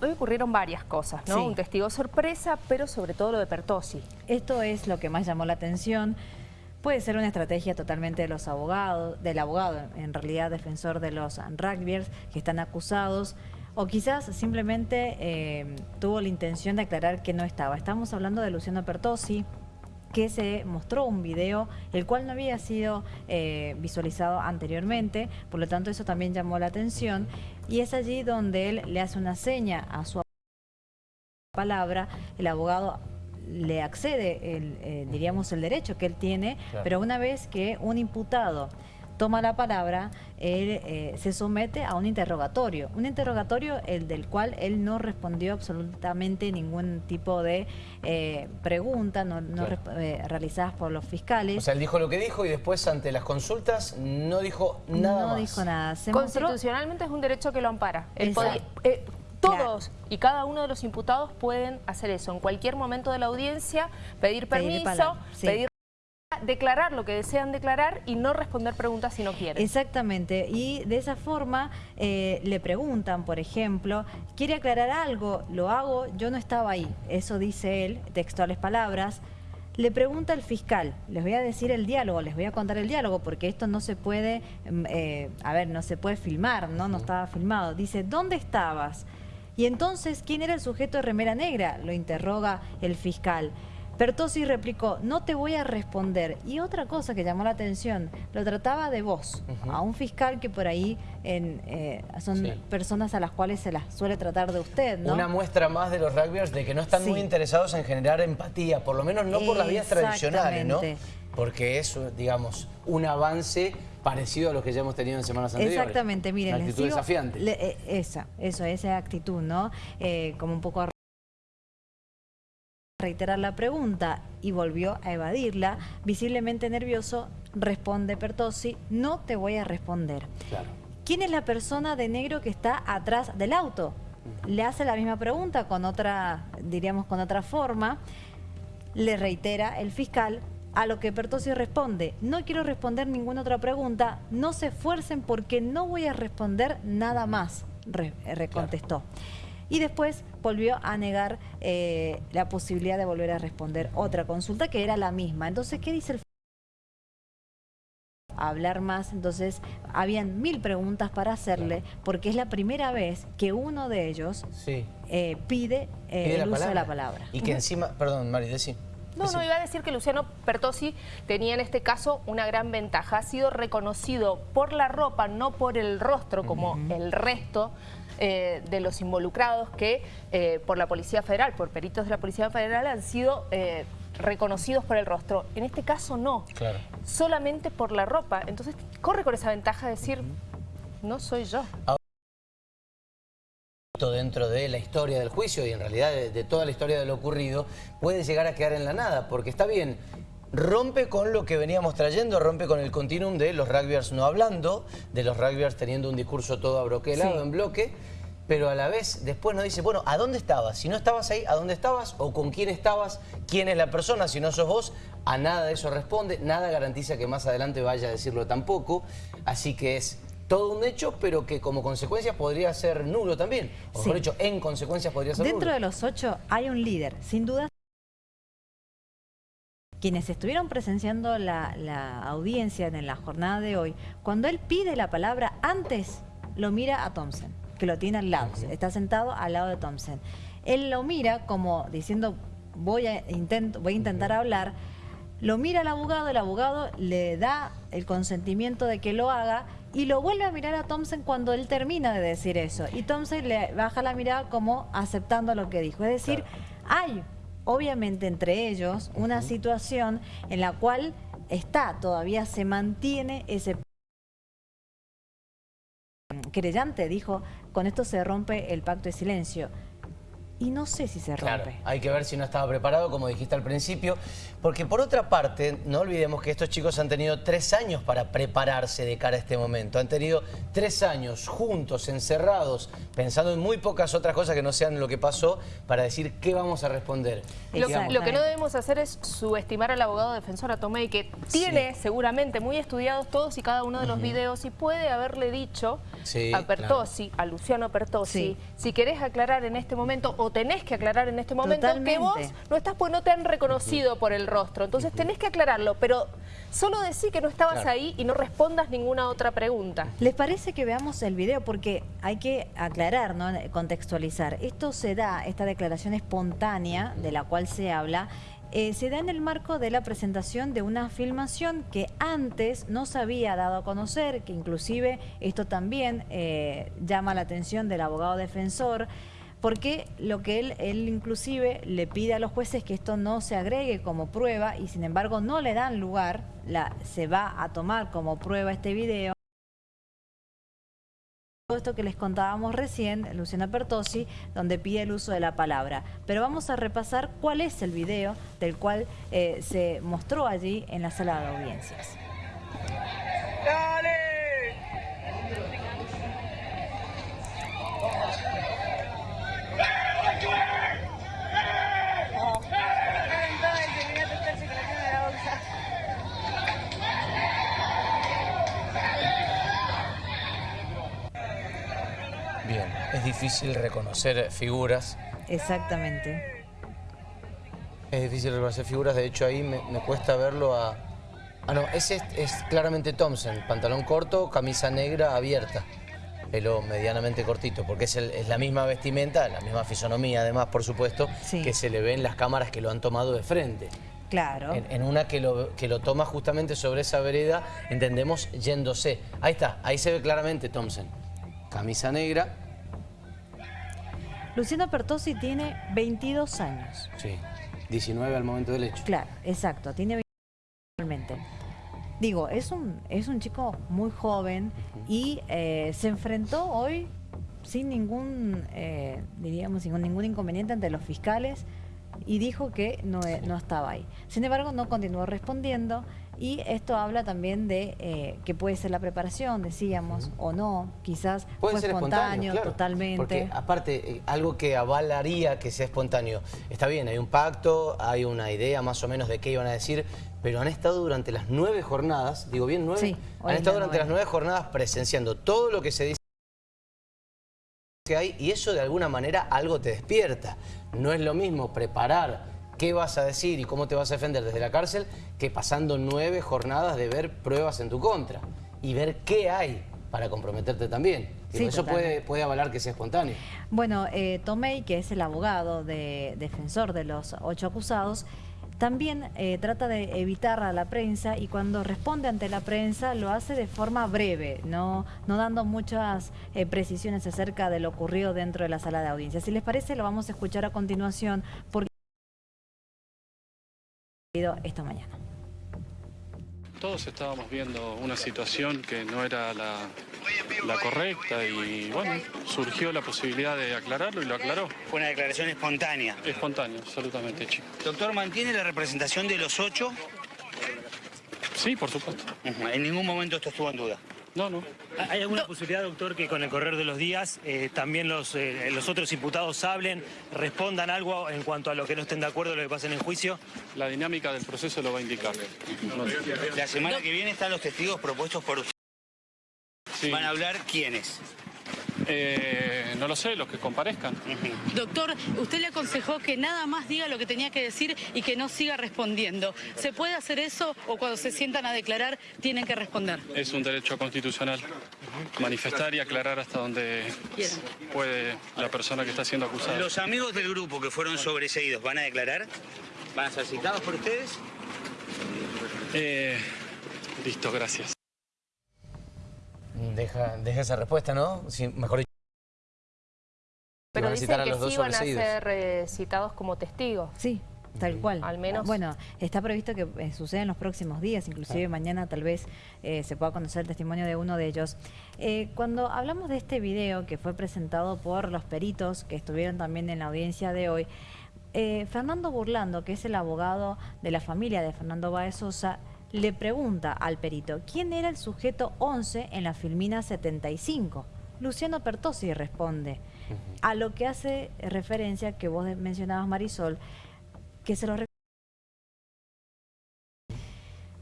Hoy ocurrieron varias cosas, ¿no? Sí. Un testigo sorpresa, pero sobre todo lo de Pertosi. Esto es lo que más llamó la atención. Puede ser una estrategia totalmente de los abogados, del abogado, en realidad defensor de los rugbyers que están acusados, o quizás simplemente eh, tuvo la intención de aclarar que no estaba. Estamos hablando de Luciano Pertosi, que se mostró un video, el cual no había sido eh, visualizado anteriormente, por lo tanto eso también llamó la atención, y es allí donde él le hace una seña a su palabra, el abogado le accede, el, eh, diríamos, el derecho que él tiene, Claro. pero una vez que un imputado toma la palabra, él eh, se somete a un interrogatorio. Un interrogatorio el del cual él no respondió absolutamente ningún tipo de eh, pregunta no, no Claro. eh, realizadas por los fiscales. O sea, él dijo lo que dijo y después ante las consultas no dijo nada no más. dijo nada. Se mostró- Constitucionalmente es un derecho que lo ampara. Todos y cada uno de los imputados pueden hacer eso. En cualquier momento de la audiencia, pedir Pedir permiso, palabra, sí. pedir declarar lo que desean declarar y no responder preguntas si no quieren. Exactamente, y de esa forma eh, le preguntan, por ejemplo, ¿quiere aclarar algo? Lo hago, yo no estaba ahí. Eso dice él, textuales palabras. Le pregunta el fiscal, les voy a decir el diálogo, les voy a contar el diálogo, porque esto no se puede, mm, eh, a ver, no se puede filmar, ¿no? No estaba filmado. Dice, ¿dónde estabas? Y entonces, ¿quién era el sujeto de remera negra? Lo interroga el fiscal. Pertosi replicó, no te voy a responder. Y otra cosa que llamó la atención, lo trataba de vos, a un fiscal que por ahí en, eh, son Sí. personas a las cuales se las suele tratar de usted, ¿no? Una muestra más de los rugbyers de que no están Sí. muy interesados en generar empatía, por lo menos no por las vías tradicionales, ¿no? Porque es, digamos, un avance parecido a los que ya hemos tenido en semanas anteriores. Exactamente, miren, Una actitud desafiante. le- eh, esa, eso, esa actitud, ¿no? Eh, como un poco reiterar la pregunta y volvió a evadirla, visiblemente nervioso, responde Pertosi, no te voy a responder. Claro. ¿Quién es la persona de negro que está atrás del auto? Le hace la misma pregunta con otra, diríamos con otra forma. Le reitera el fiscal, a lo que Pertosi responde, no quiero responder ninguna otra pregunta, no se esfuercen porque no voy a responder nada más, re- eh, recontestó. Y después volvió a negar eh, la posibilidad de volver a responder otra consulta que era la misma. Entonces, ¿qué dice el a hablar más, entonces habían mil preguntas para hacerle, porque es la primera vez que uno de ellos Sí. eh, pide, eh, Pide el uso de la palabra. Y que encima, perdón, Mari, decí. No, Decí. no, iba a decir que Luciano Pertosi tenía en este caso una gran ventaja. Ha sido reconocido por la ropa, no por el rostro, como el resto eh, de los involucrados que eh, por la Policía Federal, por peritos de la Policía Federal, han sido eh, reconocidos por el rostro. En este caso no, Claro. solamente por la ropa. Entonces corre con esa ventaja de decir, no soy yo. dentro de la historia del juicio y en realidad de, de toda la historia de lo ocurrido, puede llegar a quedar en la nada, porque está bien, rompe con lo que veníamos trayendo, rompe con el continuum de los rugbyers no hablando, de los rugbyers teniendo un discurso todo abroquelado Sí. en bloque, pero a la vez después nos dice, bueno, ¿a dónde estabas? Si no estabas ahí, ¿a dónde estabas? ¿O con quién estabas? ¿Quién es la persona? Si no sos vos, a nada de eso responde, nada garantiza que más adelante vaya a decirlo tampoco, así que es todo un hecho, pero que como consecuencia podría ser nulo también. O mejor Sí. dicho, en consecuencia podría ser Dentro nulo. de los ocho hay un líder, sin duda. Quienes estuvieron presenciando la, la audiencia en la jornada de hoy, cuando él pide la palabra, antes lo mira a Thompson, que lo tiene al lado, está sentado al lado de Thompson. Él lo mira como diciendo, voy a, intento, voy a intentar hablar, lo mira al abogado, el abogado le da el consentimiento de que lo haga y lo vuelve a mirar a Thompson cuando él termina de decir eso. Y Thompson le baja la mirada como aceptando lo que dijo. Es decir, hay obviamente entre ellos una situación en la cual está, todavía se mantiene ese querellante dijo, con esto se rompe el pacto de silencio. Y no sé si se Claro, rompe. hay que ver si no estaba preparado, como dijiste al principio, porque por otra parte, no olvidemos que estos chicos han tenido tres años para prepararse de cara a este momento. Han tenido tres años juntos, encerrados, pensando en muy pocas otras cosas que no sean lo que pasó, para decir qué vamos a responder. Lo, lo que no debemos hacer es subestimar al abogado defensor, a Tomei, que tiene seguramente muy estudiados todos y cada uno de los videos y puede haberle dicho Sí, a Pertosi, a Luciano Pertosi, Sí. si querés aclarar en este momento o tenés que aclarar en este momento que vos no estás pues no te han reconocido por el rostro. Entonces tenés que aclararlo, pero solo decir que no estabas Claro. ahí y no respondas ninguna otra pregunta. ¿Les parece que veamos el video? Porque hay que aclarar, ¿no? contextualizar. Esto se da, esta declaración espontánea de la cual se habla, eh, se da en el marco de la presentación de una filmación que antes no se había dado a conocer, que inclusive esto también eh, llama la atención del abogado defensor, porque lo que él, él inclusive le pide a los jueces que esto no se agregue como prueba y sin embargo no le dan lugar, se va a tomar como prueba este video. Todo esto que les contábamos recién, Luciana Pertosi, donde pide el uso de la palabra. Pero vamos a repasar cuál es el video del cual eh, se mostró allí en la sala de audiencias. Bien, difícil reconocer figuras. Exactamente. Es difícil reconocer figuras, de hecho ahí me, me cuesta verlo a... Ah, no, ese es, es claramente Thompson, pantalón corto, camisa negra abierta, pelo medianamente cortito, porque es, el- es la misma vestimenta, la misma fisonomía además, por supuesto, Sí. que se le ve en las cámaras que lo han tomado de frente. Claro. En, en una que lo, que lo toma justamente sobre esa vereda, entendemos, yéndose. Ahí está, ahí se ve claramente Thompson. Camisa negra, Luciano Pertosi tiene 22 años. sí, 19 al momento del hecho. Claro, exacto, tiene 22 actualmente. Digo, es un, es un chico muy joven y eh, se enfrentó hoy sin ningún, eh, diríamos, sin ningún inconveniente ante los fiscales y dijo que no, e- no estaba ahí. Sin embargo, no continuó respondiendo y esto habla también de eh, que puede ser la preparación, decíamos, o no, quizás Puede fue ser espontáneo, espontáneo, claro. totalmente. Porque aparte, eh, algo que avalaría que sea espontáneo. Está bien, hay un pacto, hay una idea más o menos de qué iban a decir, pero han estado durante las nueve jornadas, digo bien, nueve, Sí, han es estado durante las nueve jornadas presenciando todo lo que se dice que hay y eso de alguna manera algo te despierta. No es lo mismo preparar qué vas a decir y cómo te vas a defender desde la cárcel que pasando nueve jornadas de ver pruebas en tu contra y ver qué hay para comprometerte también. Sí, eso puede, puede avalar que sea espontáneo. Bueno, eh, Tomei, que es el abogado de, defensor de los ocho acusados, también eh, trata de evitar a la prensa y cuando responde ante la prensa lo hace de forma breve, no, no dando muchas eh, precisiones acerca de lo ocurrido dentro de la sala de audiencia. Si les parece, lo vamos a escuchar a continuación porque esta mañana. Todos estábamos viendo una situación que no era la, la correcta y bueno, surgió la posibilidad de aclararlo y lo aclaró. Fue una declaración espontánea. Espontáneo, absolutamente, chico. Doctor, ¿mantiene la representación de los ocho? Sí, por supuesto. En ningún momento esto estuvo en duda. No, no. ¿Hay alguna posibilidad, doctor, que con el correr de los días eh, también los, eh, los otros imputados hablen, respondan algo en cuanto a lo que no estén de acuerdo lo que pasen en juicio? La dinámica del proceso lo va a indicar. La semana que viene están los testigos propuestos por usted. Sí. Van a hablar quiénes. Eh, no lo sé, los que comparezcan. Doctor, usted le aconsejó que nada más diga lo que tenía que decir y que no siga respondiendo. ¿Se puede hacer eso o cuando se sientan a declarar tienen que responder? Es un derecho constitucional manifestar y aclarar hasta donde puede la persona que está siendo acusada. Los amigos del grupo que fueron sobreseídos, ¿van a declarar? ¿Van a ser citados por ustedes? Eh, listo, gracias. Deja, deja esa respuesta, ¿no? Sí, mejor dicho. Pero dicen que los dos sí van a ser eh, citados como testigos. Sí, Tal cual. Al menos. Bueno, está previsto que eh, suceda en los próximos días, inclusive mañana tal vez eh, se pueda conocer el testimonio de uno de ellos. Eh, cuando hablamos de este video que fue presentado por los peritos que estuvieron también en la audiencia de hoy, eh, Fernando Burlando, que es el abogado de la familia de Fernando Baez Sosa, le pregunta al perito, ¿quién era el sujeto 11 en la filmina 75? Luciano Pertossi responde, a lo que hace referencia que vos mencionabas Marisol, que se lo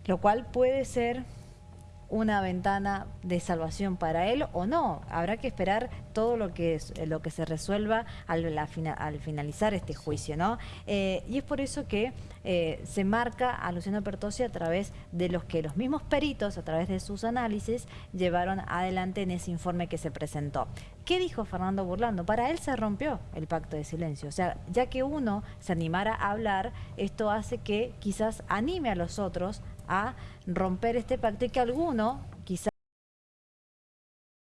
lo cual puede ser una ventana de salvación para él o no. Habrá que esperar todo lo que es- lo que se resuelva al, la al finalizar este juicio, ¿no? Eh, y es por eso que eh, se marca a Luciano Pertossi a través de los que los mismos peritos, a través de sus análisis, llevaron adelante en ese informe que se presentó. ¿Qué dijo Fernando Burlando? Para él se rompió el pacto de silencio. O sea, ya que uno se animara a hablar, esto hace que quizás anime a los otros a romper este pacto y que alguno quizás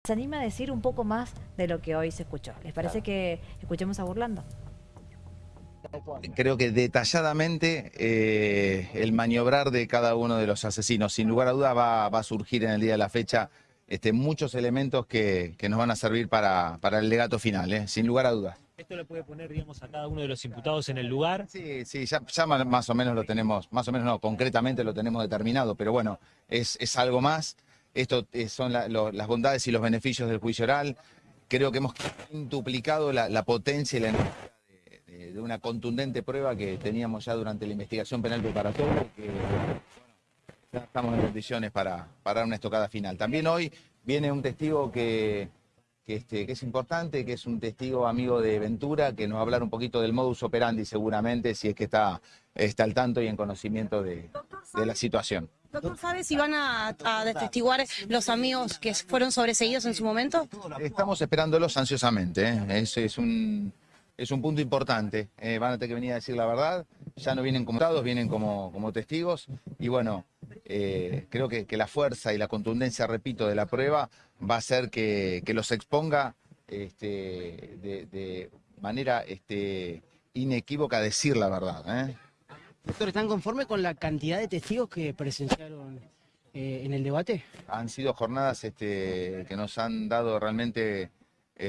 se anime a decir un poco más de lo que hoy se escuchó. ¿Les parece que escuchemos a Burlando? creo que detalladamente eh, el maniobrar de cada uno de los asesinos. Sin lugar a dudas va, va a surgir en el día de la fecha este, muchos elementos que, que nos van a servir para, para el legato final, ¿eh? sin lugar a dudas. Esto le puede poner, digamos, a cada uno de los imputados en el lugar. Sí, sí, ya, más o menos lo tenemos, más o menos no, concretamente lo tenemos determinado, pero bueno, es, es algo más. Esto eh, son las bondades y los beneficios del juicio oral. Creo que hemos duplicado la, potencia y la energía de, una contundente prueba que teníamos ya durante la investigación penal preparatoria que ya estamos en condiciones para, para una estocada final. También hoy viene un testigo que, que, este, que es importante, que es un testigo amigo de Ventura, que nos va a hablar un poquito del modus operandi seguramente, si es que está, está al tanto y en conocimiento de, de la situación. Doctor, ¿sabe si van a, a detestiguar los amigos que fueron sobreseídos en su momento? Estamos esperándolos ansiosamente, ¿eh? es, es un, es un punto importante. Eh, van a tener que venir a decir la verdad, ya no vienen como dados, vienen como, como testigos y bueno, eh, creo que, que la fuerza y la contundencia, repito, de la prueba va a hacer que, que los exponga este, de, de manera este, inequívoca a decir la verdad. ¿eh? Doctor, ¿están conformes con la cantidad de testigos que presenciaron eh, en el debate? han sido jornadas este, que nos han dado realmente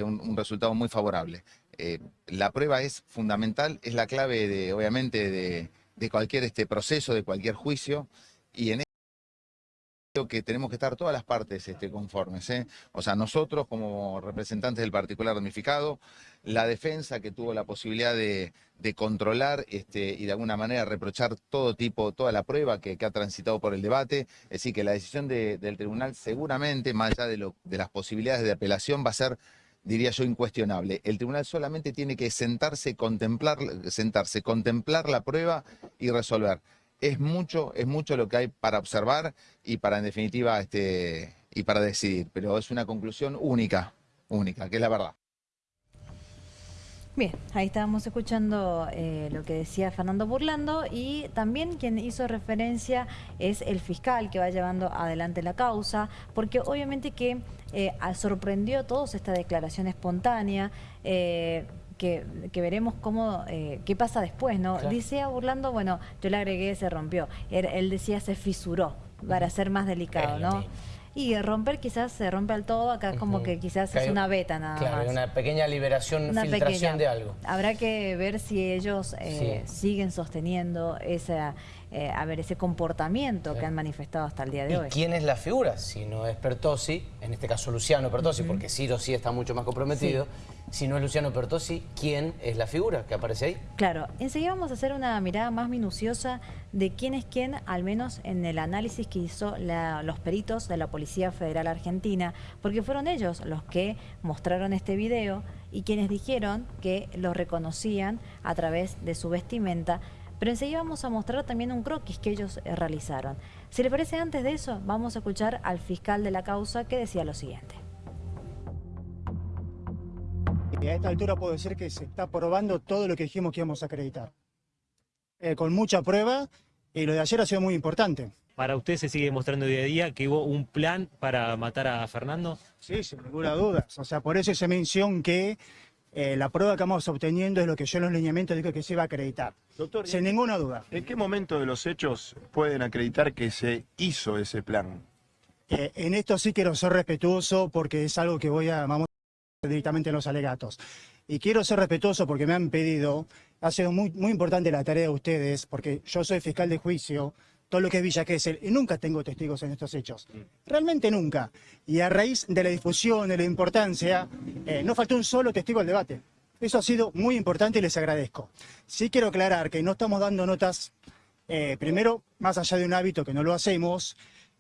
un, un resultado muy favorable. Eh, la prueba es fundamental, es la clave de, obviamente, de, cualquier este proceso, de cualquier juicio, y en creo que tenemos que estar todas las partes este, conformes. ¿eh? O sea, nosotros como representantes del particular damnificado, la defensa que tuvo la posibilidad de, controlar este, y de alguna manera reprochar todo tipo, toda la prueba que, ha transitado por el debate. Es decir, que la decisión de- del tribunal seguramente, más allá de, lo- de las posibilidades de apelación, va a ser diría yo, incuestionable. El tribunal solamente tiene que sentarse, contemplar, sentarse, contemplar la prueba y resolver. Es mucho, es mucho lo que hay para observar y para, en definitiva, este, y para decidir. Pero es una conclusión única, única, que es la verdad. Bien, ahí estábamos escuchando eh, lo que decía Fernando Burlando y también quien hizo referencia es el fiscal que va llevando adelante la causa, porque obviamente que eh, sorprendió a todos esta declaración espontánea. eh, que, que veremos cómo, eh, qué pasa después, ¿no? Claro. Decía Burlando, bueno, yo le agregué, se rompió. Él, él decía se fisuró, para ser más delicado, ¿no? Y romper quizás se rompe al todo, acá como Ujú. que quizás Que es una beta nada Claro, más. una pequeña liberación, Una filtración pequeña. de algo. Habrá que ver si ellos eh, Sí. siguen sosteniendo esa, eh, a ver, ese comportamiento que han manifestado hasta el día de ¿Y hoy. quién es la figura? Si no es Pertossi, en este caso Luciano Pertossi, porque Ciro sí está mucho más comprometido. Si no es Luciano Pertossi, ¿quién es la figura que aparece ahí? Claro, enseguida vamos a hacer una mirada más minuciosa de quién es quién, al menos en el análisis que hizo la- los peritos de la Policía Federal Argentina, porque fueron ellos los que mostraron este video y quienes dijeron que lo reconocían a través de su vestimenta. Pero enseguida vamos a mostrar también un croquis que ellos eh, realizaron. Si les parece antes de eso, vamos a escuchar al fiscal de la causa que decía lo siguiente. Y a esta altura puedo decir que se está probando todo lo que dijimos que íbamos a acreditar. Eh, con mucha prueba, y lo de ayer ha sido muy importante. Para usted se sigue demostrando día a día que hubo un plan para matar a Fernando. Sí, sin ninguna duda. O sea, por eso esa mención que eh, la prueba que vamos obteniendo es lo que yo en los lineamientos digo que se va a acreditar. Doctor, sin ninguna duda. ¿En qué momento de los hechos pueden acreditar que se hizo ese plan? Eh, en esto sí quiero ser respetuoso porque es algo que voy a, vamos directamente en los alegatos. Y quiero ser respetuoso porque me han pedido, ha sido muy, muy importante la tarea de ustedes, porque yo soy fiscal de juicio, todo lo que es Villa Gesell, y nunca tengo testigos en estos hechos. Realmente nunca. Y a raíz de la difusión, de la importancia, eh, no faltó un solo testigo al debate. Eso ha sido muy importante y les agradezco. Sí quiero aclarar que no estamos dando notas, eh, primero, más allá de un hábito que no lo hacemos,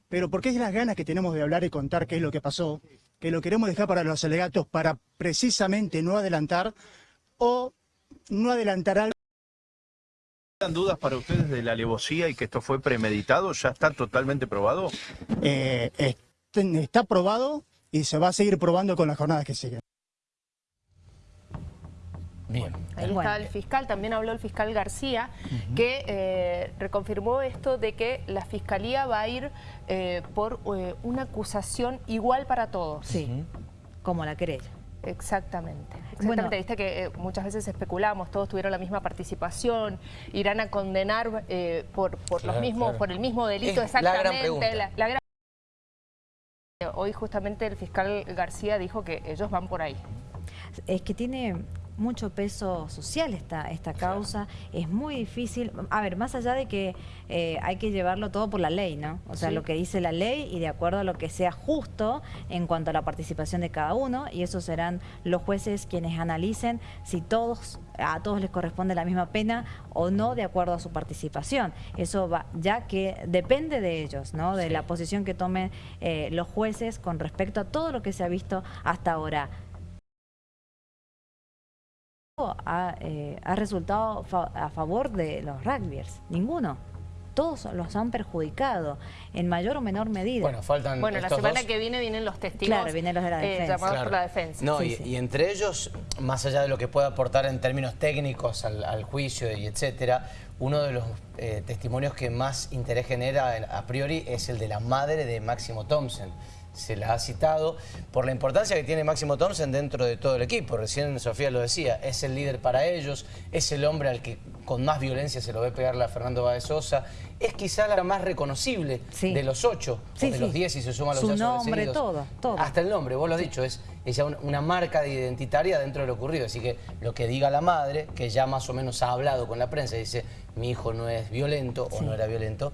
pero porque es las ganas que tenemos de hablar y contar qué es lo que pasó, que lo queremos dejar para los alegatos para precisamente no adelantar o no adelantar algo. ¿Dan dudas para ustedes de la alevosía y que esto fue premeditado? ¿Ya está totalmente probado? Eh, está probado y se va a seguir probando con las jornadas que siguen. Bien. Ahí está el fiscal, también habló el fiscal García, que eh, reconfirmó esto de que la fiscalía va a ir eh, por eh, una acusación igual para todos. Sí, como la querella. Exactamente. Exactamente. Bueno. Viste que eh, muchas veces especulamos, todos tuvieron la misma participación, irán a condenar eh, por, por Claro, los mismos, claro. por el mismo delito Es la gran exactamente. pregunta. la- la gran- Hoy justamente el fiscal García dijo que ellos van por ahí. Es que tiene mucho peso social esta, esta causa, es muy difícil, a ver, más allá de que eh, hay que llevarlo todo por la ley, ¿no? O sea, Sí. lo que dice la ley y de acuerdo a lo que sea justo en cuanto a la participación de cada uno, y esos serán los jueces quienes analicen si todos, a todos les corresponde la misma pena o no de acuerdo a su participación. Eso va, ya que depende de ellos, ¿no? De la posición que tomen eh, los jueces con respecto a todo lo que se ha visto hasta ahora ha, eh, ha resultado fa- a favor de los rugbyers? Ninguno. Todos los han perjudicado en mayor o menor medida. Bueno, faltan Bueno, la semana dos. que viene vienen los testigos Claro, vienen los de la eh, defensa. llamados Claro. por la defensa. No, Sí, y, sí. y entre ellos, más allá de lo que pueda aportar en términos técnicos al, al juicio y etcétera, uno de los eh, testimonios que más interés genera a priori es el de la madre de Máximo Thompson. Se la ha citado por la importancia que tiene Máximo Thompson dentro de todo el equipo. Recién Sofía lo decía, es el líder para ellos, es el hombre al que con más violencia se lo ve pegarle a Fernando Báez Sosa. Es quizá la más reconocible de los ocho, Sí, o de sí. los diez si se suman los Su nombre, todo, todo. Hasta el nombre, vos lo has dicho, es, es ya una marca de identitaria dentro de lo ocurrido. Así que lo que diga la madre, que ya más o menos ha hablado con la prensa, dice, mi hijo no es violento o no era violento,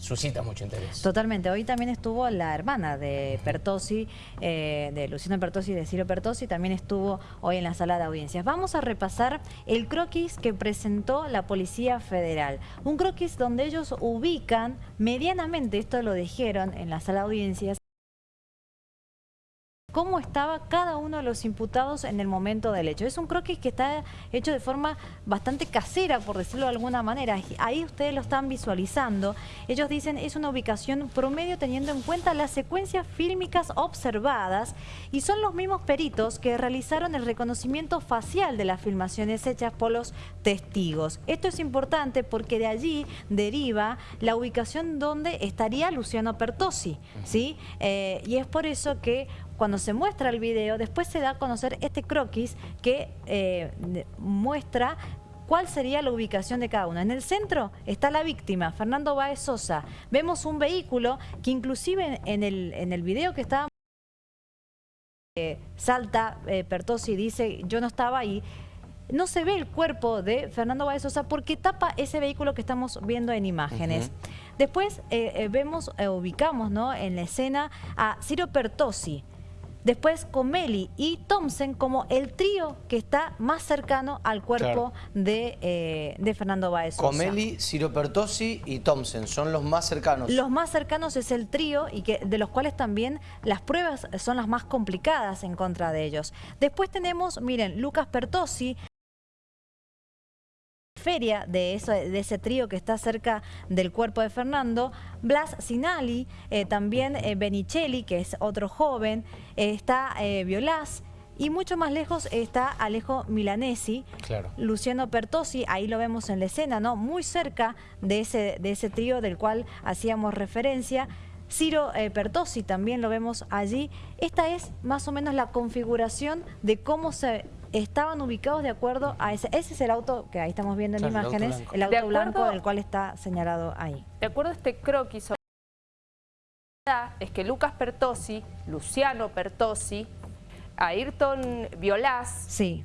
suscita mucho interés. Totalmente. Hoy también estuvo la hermana de Pertosi, eh, de Luciano Pertosi y de Ciro Pertosi, también estuvo hoy en la sala de audiencias. Vamos a repasar el croquis que presentó la Policía Federal. Un croquis donde ellos ubican medianamente, esto lo dijeron en la sala de audiencias, cómo estaba cada uno de los imputados en el momento del hecho. Es un croquis que está hecho de forma bastante casera, por decirlo de alguna manera. Ahí ustedes lo están visualizando. Ellos dicen es una ubicación promedio teniendo en cuenta las secuencias fílmicas observadas y son los mismos peritos que realizaron el reconocimiento facial de las filmaciones hechas por los testigos. Esto es importante porque de allí deriva la ubicación donde estaría Luciano Pertosi, ¿sí? Eh, y es por eso que cuando se muestra el video, después se da a conocer este croquis que eh, muestra cuál sería la ubicación de cada uno. En el centro está la víctima, Fernando Baez Sosa. Vemos un vehículo que inclusive en el, en el video que estábamos eh, salta eh, Pertosi y dice yo no estaba ahí. No se ve el cuerpo de Fernando Baez Sosa porque tapa ese vehículo que estamos viendo en imágenes. Después eh, eh, vemos, eh, ubicamos ¿no? en la escena a Ciro Pertosi. Después Comeli y Thompson como el trío que está más cercano al cuerpo de, eh, de Fernando Baez Sosa. Comeli, Ciro Pertosi y Thompson son los más cercanos. Los más cercanos es el trío y que de los cuales también las pruebas son las más complicadas en contra de ellos. Después tenemos, miren, Lucas Pertosi, feria de, eso, de ese trío que está cerca del cuerpo de Fernando, Blas Sinali, eh, también eh, Benicelli, que es otro joven, eh, está eh, Violás, y mucho más lejos está Alejo Milanesi, Claro. Luciano Pertosi, ahí lo vemos en la escena, ¿no? Muy cerca de ese, de ese trío del cual hacíamos referencia. Ciro eh, Pertosi también lo vemos allí. Esta es más o menos la configuración de cómo se estaban ubicados de acuerdo a ese. Ese es el auto que ahí estamos viendo en Claro, el auto imágenes, blanco. el auto De blanco acuerdo- del cual está señalado ahí. De acuerdo a este croquis, sobre- es que Lucas Pertossi, Luciano Pertossi, Ayrton Violás, Sí.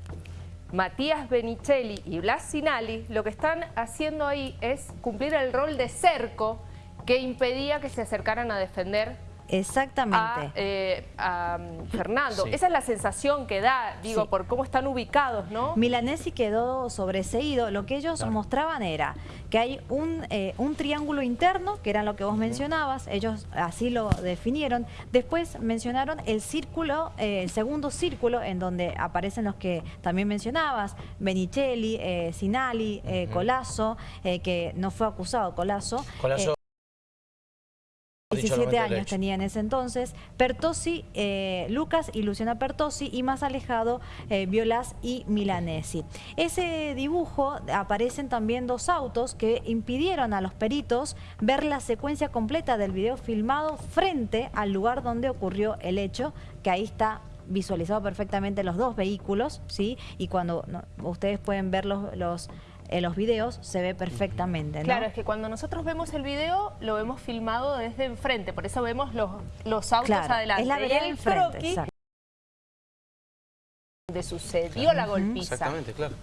Matías Benicelli y Blas Sinali, lo que están haciendo ahí es cumplir el rol de cerco que impedía que se acercaran a defender Exactamente. a, eh, a, um, Fernando. Sí. Esa es la sensación que da, digo, Sí. por cómo están ubicados, ¿no? Milanesi quedó sobreseído. Lo que ellos mostraban era que hay un, eh, un triángulo interno, que era lo que vos mencionabas, ellos así lo definieron. Después mencionaron el círculo, eh, el segundo círculo, en donde aparecen los que también mencionabas, Benicelli, eh, Sinali, eh, Colazo, eh, que no fue acusado Colazo. Colazo, Eh, 17 momento del años tenía en ese entonces, Pertosi, eh, Lucas y Luciana Pertosi y más alejado eh, Violas y Milanesi. Ese dibujo aparecen también dos autos que impidieron a los peritos ver la secuencia completa del video filmado frente al lugar donde ocurrió el hecho, que ahí está visualizado perfectamente los dos vehículos, ¿sí? Y cuando no, ustedes pueden ver los, los, en los videos, se ve perfectamente, ¿no? Claro, es que cuando nosotros vemos el video, lo vemos filmado desde enfrente, por eso vemos los, los autos Claro, adelante. es la vereda el enfrente, donde sucedió la golpiza. Exactamente, claro.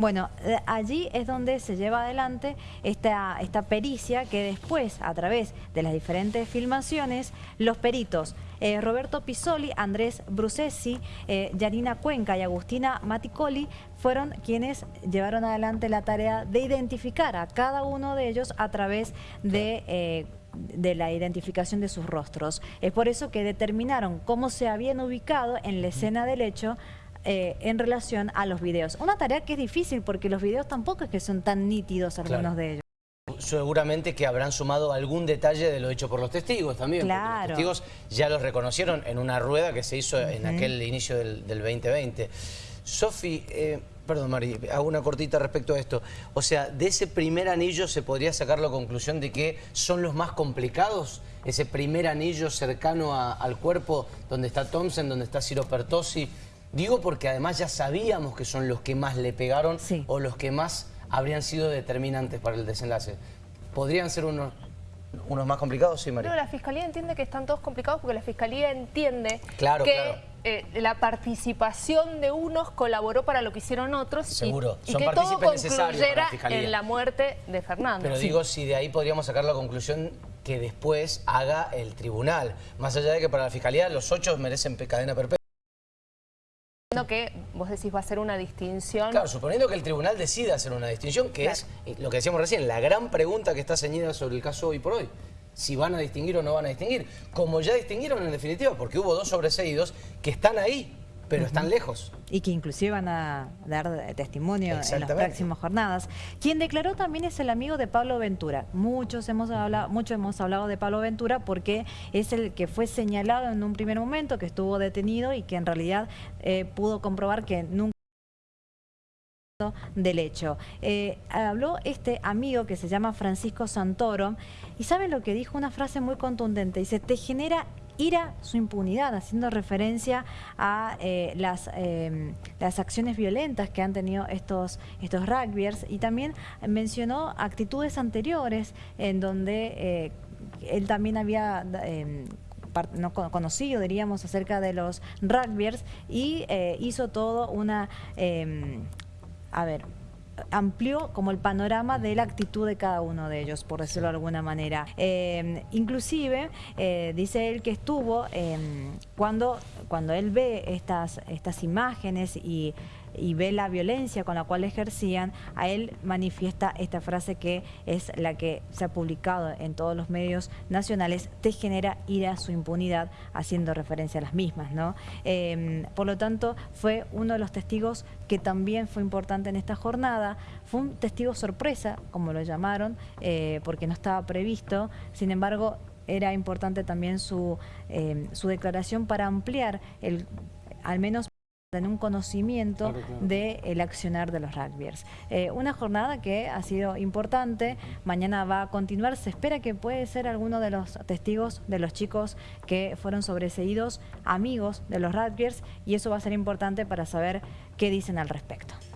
Bueno, eh, allí es donde se lleva adelante esta, esta pericia que después, a través de las diferentes filmaciones, los peritos eh, Roberto Pisoli, Andrés Brucesi, eh, Yanina Cuenca y Agustina Maticoli fueron quienes llevaron adelante la tarea de identificar a cada uno de ellos a través de... eh, de la identificación de sus rostros. Es por eso que determinaron cómo se habían ubicado en la escena del hecho eh, en relación a los videos. Una tarea que es difícil porque los videos tampoco es que son tan nítidos algunos Claro. de ellos. Seguramente que habrán sumado algún detalle de lo hecho por los testigos también. Claro. Los testigos ya los reconocieron en una rueda que se hizo en aquel inicio del, del 2020. Sofi, eh, perdón Mari, hago una cortita respecto a esto. O sea, de ese primer anillo se podría sacar la conclusión de que son los más complicados. Ese primer anillo cercano a- al cuerpo donde está Thompson, donde está Ciro Pertossi. Digo porque además ya sabíamos que son los que más le pegaron Sí. o los que más habrían sido determinantes para el desenlace. ¿Podrían ser unos, unos más complicados? Sí, María. No, la Fiscalía entiende que están todos complicados porque la Fiscalía entiende Claro, que claro. eh, la participación de unos colaboró para lo que hicieron otros y- Seguro. y, Son que todo la concluyera Fiscalía. en la muerte de Fernando. Pero Sí. digo, si de ahí podríamos sacar la conclusión que después haga el tribunal. Más allá de que para la Fiscalía los ocho merecen cadena perpetua. Que vos decís va a ser una distinción. Claro, suponiendo que el tribunal decida hacer una distinción, que es lo que decíamos recién, la gran pregunta que está ceñida sobre el caso hoy por hoy. Si van a distinguir o no van a distinguir. Como ya distinguieron en definitiva, porque hubo dos sobreseídos que están ahí, pero están lejos. y que inclusive van a dar testimonio en las próximas jornadas. Quien declaró también es el amigo de Pablo Ventura. Muchos hemos hablado, mucho hemos hablado de Pablo Ventura porque es el que fue señalado en un primer momento, que estuvo detenido y que en realidad eh, pudo comprobar que nunca del hecho. Eh, habló este amigo que se llama Francisco Santoro y ¿sabe lo que dijo? Una frase muy contundente. Dice, te genera ira su impunidad, haciendo referencia a eh, las, eh, las acciones violentas que han tenido estos, estos rugbyers. Y también mencionó actitudes anteriores en donde eh, él también había... no co- conocido, diríamos, acerca de los rugbyers y hizo todo una, a ver, amplió como el panorama de la actitud de cada uno de ellos, por decirlo de alguna manera. Eh, inclusive, eh, dice él que estuvo eh, cuando, cuando él ve estas, estas imágenes y y ve la violencia con la cual ejercían, a él manifiesta esta frase que es la que se ha publicado en todos los medios nacionales, te genera ira su impunidad, haciendo referencia a las mismas. ¿no? Eh, por lo tanto, fue uno de los testigos que también fue importante en esta jornada, fue un testigo sorpresa, como lo llamaron, eh, porque no estaba previsto, sin embargo, era importante también su, eh, su declaración para ampliar el al menos en un conocimiento Claro, claro. del accionar de los rugbyers. Eh, una jornada que ha sido importante, mañana va a continuar, se espera que puede ser alguno de los testigos de los chicos que fueron sobreseídos, amigos de los rugbyers, y eso va a ser importante para saber qué dicen al respecto.